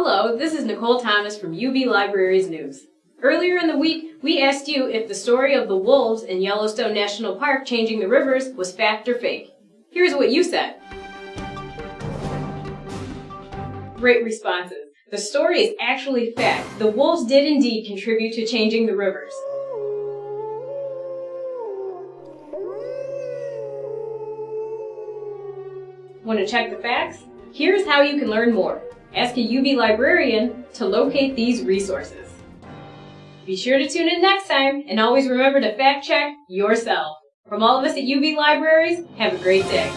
Hello, this is Nicole Thomas from UB Libraries News. Earlier in the week, we asked you if the story of the wolves in Yellowstone National Park changing the rivers was fact or fake. Here's what you said. Great responses. The story is actually fact. The wolves did indeed contribute to changing the rivers. Want to check the facts? Here's how you can learn more. Ask a UB librarian to locate these resources. Be sure to tune in next time and always remember to fact check yourself. From all of us at UB Libraries, have a great day.